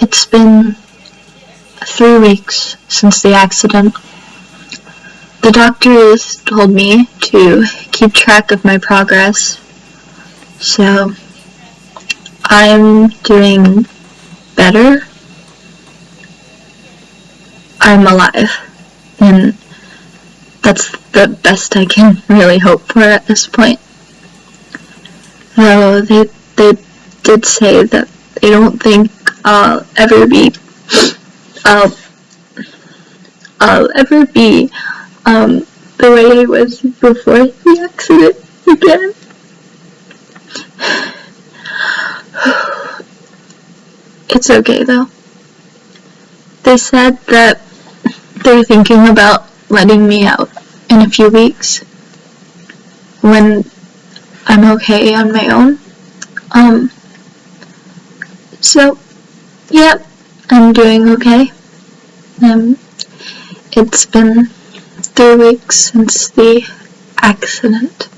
It's been three weeks since the accident. The doctors told me to keep track of my progress, so I'm doing better. I'm alive, and that's the best I can really hope for at this point. Though they, they did say that they don't think I'll ever be, I'll, I'll ever be, um, the way I was before the accident again. It's okay though. They said that they're thinking about letting me out in a few weeks when I'm okay on my own. Um, so, yeah, I'm doing okay. Um, it's been three weeks since the accident.